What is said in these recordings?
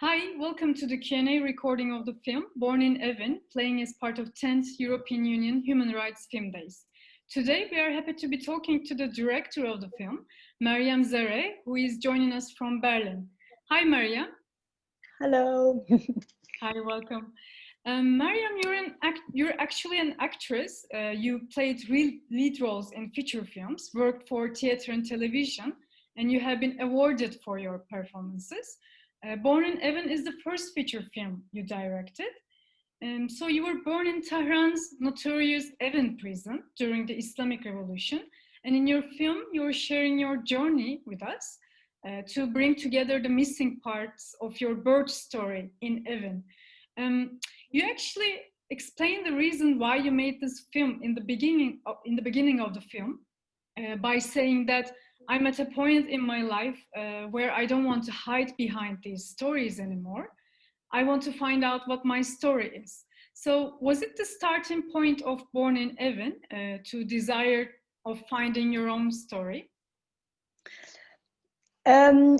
Hi, welcome to the Q&A recording of the film Born in Evin, playing as part of 10th European Union Human Rights Film Days. Today, we are happy to be talking to the director of the film, Maryam Zaree, who is joining us from Berlin. Hi, Maryam. Hello. Hi, welcome. Um, Maryam, you're, an act you're actually an actress. Uh, you played real lead roles in feature films, worked for theater and television, and you have been awarded for your performances. Uh, born in Evin is the first feature film you directed. Um, so you were born in Tehran's notorious Evin prison during the Islamic Revolution. And in your film, you're sharing your journey with us uh, to bring together the missing parts of your birth story in Evin. Um, you actually explain the reason why you made this film in the beginning of, in the beginning of the film uh, by saying that I'm at a point in my life uh, where I don't want to hide behind these stories anymore. I want to find out what my story is. So was it the starting point of Born in Evin uh, to desire of finding your own story? Um,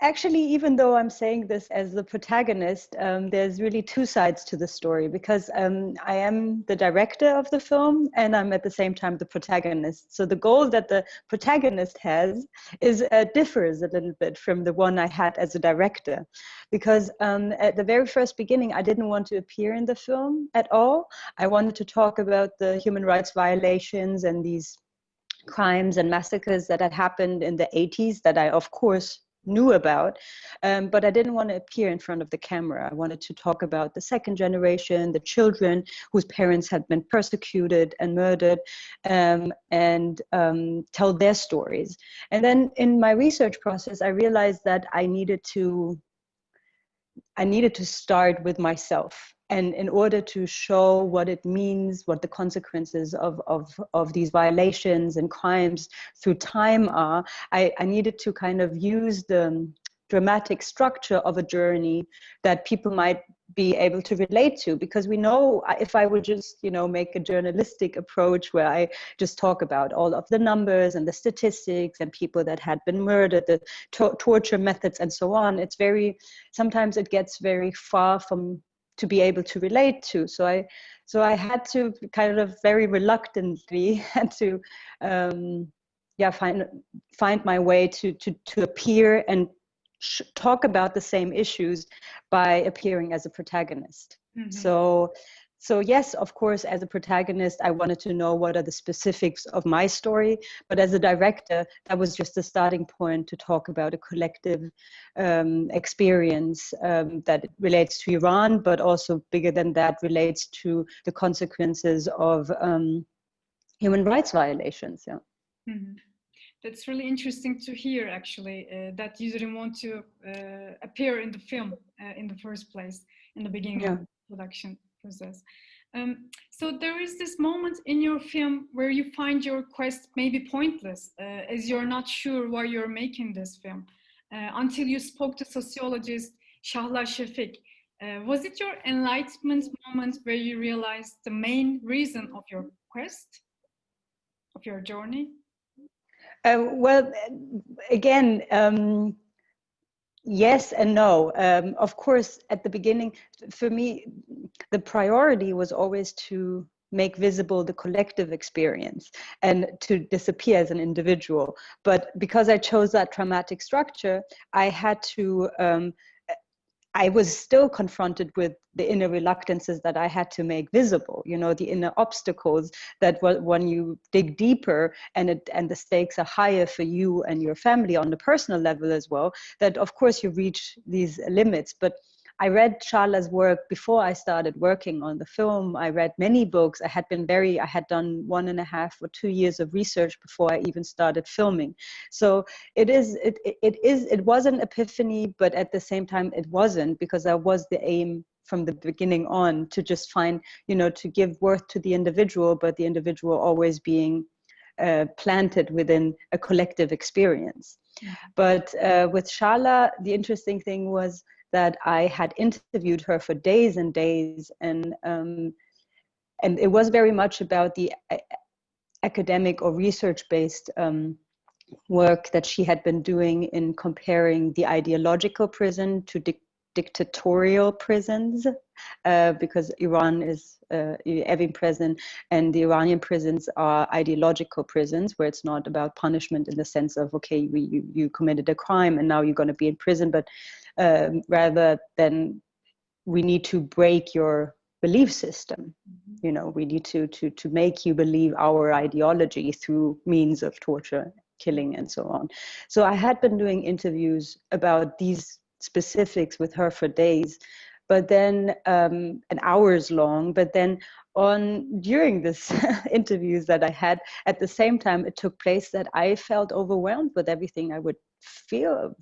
actually, even though I'm saying this as the protagonist, um, there's really two sides to the story because um, I am the director of the film and I'm at the same time the protagonist. So the goal that the protagonist has is uh, differs a little bit from the one I had as a director, because um, at the very first beginning I didn't want to appear in the film at all. I wanted to talk about the human rights violations and these crimes and massacres that had happened in the 80s that I, of course, knew about, um, but I didn't want to appear in front of the camera. I wanted to talk about the second generation, the children whose parents had been persecuted and murdered, um, and um, tell their stories. And then in my research process, I realized that I needed to I needed to start with myself and in order to show what it means, what the consequences of, of, of these violations and crimes through time are, I, I needed to kind of use the dramatic structure of a journey that people might be able to relate to because we know if i would just you know make a journalistic approach where i just talk about all of the numbers and the statistics and people that had been murdered the to torture methods and so on it's very sometimes it gets very far from to be able to relate to. So I, so I had to kind of very reluctantly had to, um, yeah, find find my way to to to appear and talk about the same issues by appearing as a protagonist. Mm -hmm. So so yes, of course, as a protagonist, I wanted to know what are the specifics of my story. But as a director, that was just a starting point to talk about a collective um, experience um, that relates to Iran, but also bigger than that relates to the consequences of um, human rights violations. Yeah. Mm -hmm. That's really interesting to hear, actually, uh, that you didn't want to uh, appear in the film uh, in the first place, in the beginning yeah. of the production process. Um, so there is this moment in your film where you find your quest maybe pointless uh, as you're not sure why you're making this film uh, until you spoke to sociologist Chahla Chafiq. Uh, was it your enlightenment moment where you realized the main reason of your quest, of your journey? Uh, well, again, um, yes and no. Um, of course at the beginning for me the priority was always to make visible the collective experience and to disappear as an individual. But because i chose that traumatic structure i had to um, I was still confronted with the inner reluctances that I had to make visible, you know, the inner obstacles that when you dig deeper and it, and the stakes are higher for you and your family on the personal level as well, that of course you reach these limits. But I read Chahla's work before I started working on the film. I read many books. I had been very, I had done one and a half or two years of research before I even started filming. So it is, it, it is, it was an epiphany, but at the same time it wasn't because that was the aim from the beginning on to just find, you know, to give worth to the individual, but the individual always being uh, planted within a collective experience. But uh, with Chahla, the interesting thing was that I had interviewed her for days and days, and um, and it was very much about the academic or research-based um, work that she had been doing in comparing the ideological prison to dictatorial prisons uh, because Iran is uh, Evin prison and the Iranian prisons are ideological prisons where it's not about punishment in the sense of okay we, you, you committed a crime and now you're going to be in prison but um, rather than we need to break your belief system mm-hmm. you know we need to to to make you believe our ideology through means of torture killing and so on so i had been doing interviews about these specifics with her for days but then um, an hours long but then on during this interviews that i had at the same time it took place that i felt overwhelmed with everything i would feel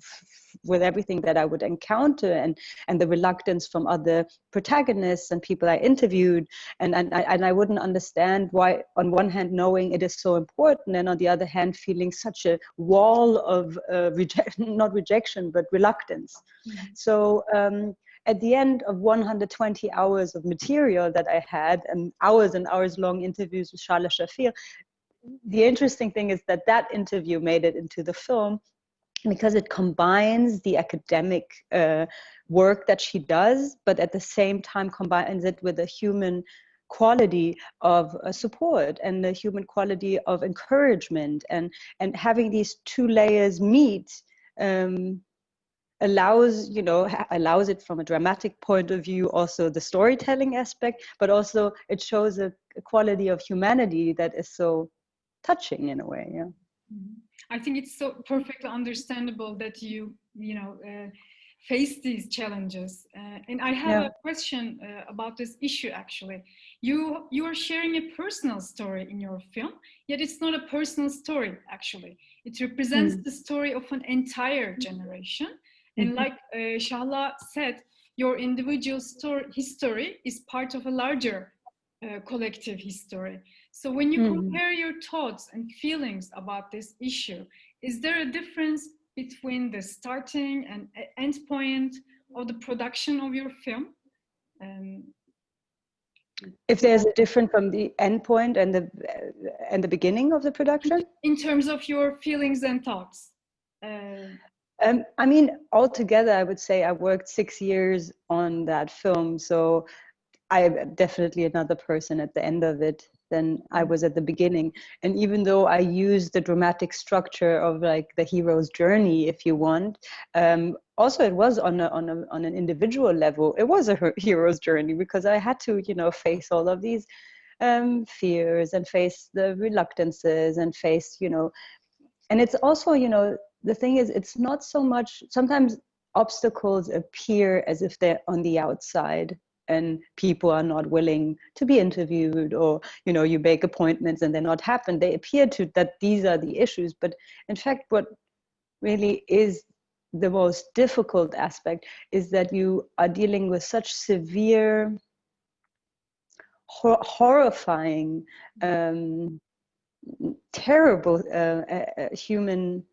with everything that i would encounter and and the reluctance from other protagonists and people i interviewed and and, and i wouldn't understand why on one hand knowing it is so important and on the other hand feeling such a wall of uh, reject not rejection but reluctance mm-hmm. so um, at the end of 120 hours of material that I had and hours and hours long interviews with Chahla Chafiq, the interesting thing is that that interview made it into the film because it combines the academic uh, work that she does, but at the same time combines it with a human quality of uh, support and the human quality of encouragement and and having these two layers meet um, allows you know allows it from a dramatic point of view also the storytelling aspect but also it shows a, quality of humanity that is so touching in a way yeah mm-hmm. I think it's so perfectly understandable that you you know uh, face these challenges uh, and i have yeah. a question uh, about this issue actually you you are sharing a personal story in your film yet it's not a personal story actually it represents mm. the story of an entire generation and mm-hmm. like uh, Chahla said, your individual story, history is part of a larger uh, collective history. So when you mm. compare your thoughts and feelings about this issue, is there a difference between the starting and end point of the production of your film? Um, if there's a difference from the end point and the uh, and the beginning of the production in terms of your feelings and thoughts uh, um, I mean, altogether, I would say I worked six years on that film. So I'm definitely another person at the end of it than I was at the beginning. And even though I used the dramatic structure of like the hero's journey, if you want, um, also it was on a, on a, on an individual level. It was a hero's journey because I had to, you know, face all of these um, fears and face the reluctances and face, you know, and it's also, you know, the thing is, it's not so much, sometimes obstacles appear as if they're on the outside and people are not willing to be interviewed or you know you make appointments and they're not happen they appear to that these are the issues. But in fact what really is the most difficult aspect is that you are dealing with such severe hor horrifying um, terrible uh, uh, human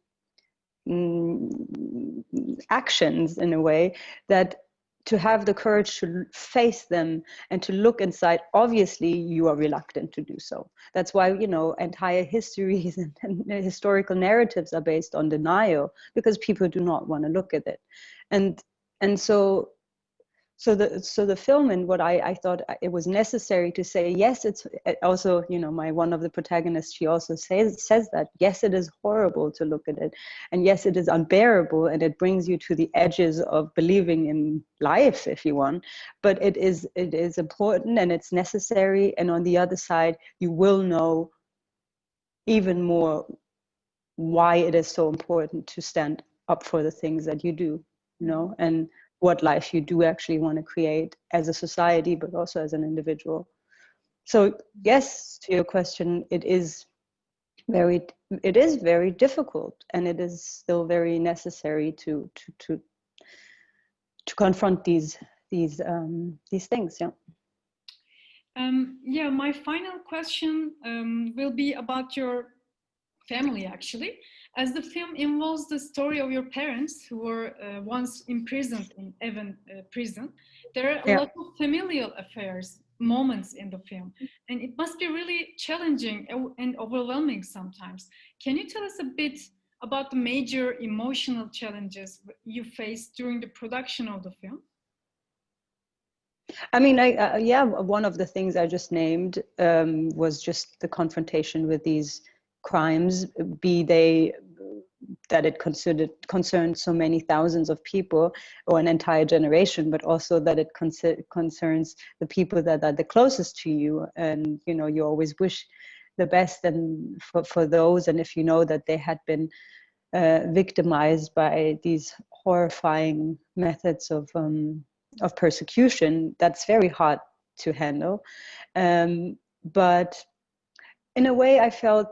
Mm, actions in a way that to have the courage to face them and to look inside obviously you are reluctant to do so. That's why you know entire histories and, and historical narratives are based on denial because people do not want to look at it. And and so so the so the film and what I, I thought uh, it was necessary to say yes it's also you know my one of the protagonists she also says says that yes it is horrible to look at it and yes it is unbearable and it brings you to the edges of believing in life if you want but it is it is important and it's necessary and on the other side you will know even more why it is so important to stand up for the things that you do you know and what life you do actually want to create as a society, but also as an individual. So yes, to your question, it is very, it is very difficult, and it is still very necessary to to to to confront these these um, these things. Yeah. Um, yeah, my final question um, will be about your family, actually as the film involves the story of your parents who were uh, once imprisoned in Evin uh, prison, there are a yeah. lot of familial affairs moments in the film, and it must be really challenging and overwhelming sometimes. Can you tell us a bit about the major emotional challenges you faced during the production of the film? I mean, I, uh, yeah, one of the things I just named um, was just the confrontation with these crimes, be they that it considered concerned so many thousands of people or an entire generation, but also that it concerns the people that are the closest to you, and you know you always wish the best and for, for those, and if you know that they had been uh, victimized by these horrifying methods of um, of persecution, that's very hard to handle. Um, but in a way, I felt,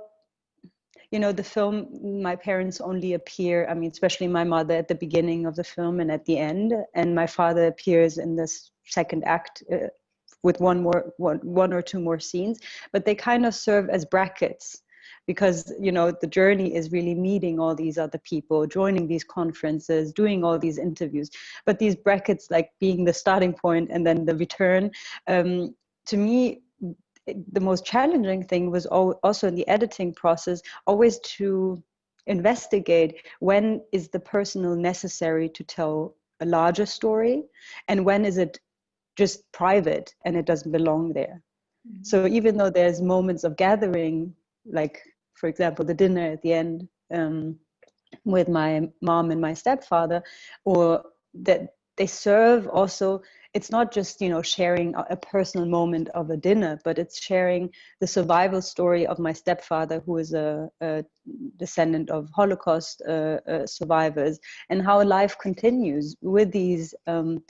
you know, the film, my parents only appear, I mean, especially my mother at the beginning of the film and at the end, and my father appears in this second act uh, with one more, one, one or two more scenes, but they kind of serve as brackets because you know the journey is really meeting all these other people joining these conferences doing all these interviews. But these brackets like being the starting point and then the return um, to me the most challenging thing was also in the editing process always to investigate when is the personal necessary to tell a larger story and when is it just private and it doesn't belong there mm -hmm. so even though there's moments of gathering like for example, the dinner at the end um, with my mom and my stepfather, or that they serve also it's not just you know sharing a personal moment of a dinner but it's sharing the survival story of my stepfather who is a, a descendant of holocaust uh, uh, survivors and how life continues with these um,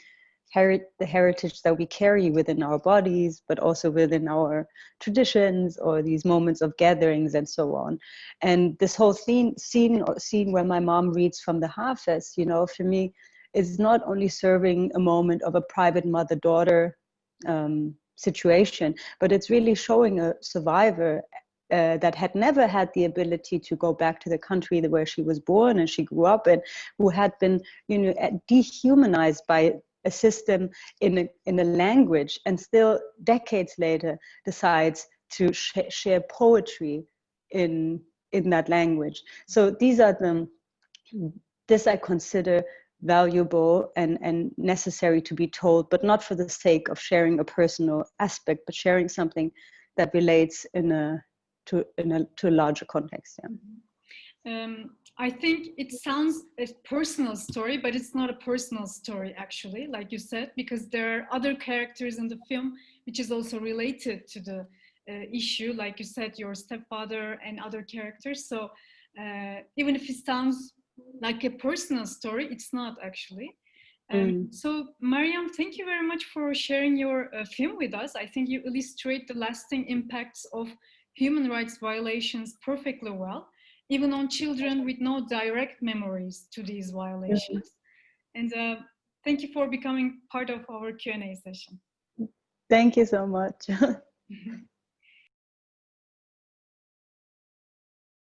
the heritage that we carry within our bodies, but also within our traditions or these moments of gatherings and so on. And this whole scene, scene, scene where my mom reads from the Hafiz, you know, for me, is not only serving a moment of a private mother-daughter um, situation, but it's really showing a survivor uh, that had never had the ability to go back to the country where she was born and she grew up in, who had been, you know, dehumanized by a system in a, in a language and still decades later decides to sh share poetry in in that language. So these are the this i consider valuable and and necessary to be told but not for the sake of sharing a personal aspect but sharing something that relates in a to in a to a larger context yeah. Um, I think it sounds a personal story, but it's not a personal story actually, like you said, because there are other characters in the film which is also related to the uh, issue, like you said, your stepfather and other characters. So uh, even if it sounds like a personal story, it's not actually. Um. So Maryam, thank you very much for sharing your uh, film with us. I think you illustrate the lasting impacts of human rights violations perfectly well even on children with no direct memories to these violations. And uh, thank you for becoming part of our Q&A session. Thank you so much.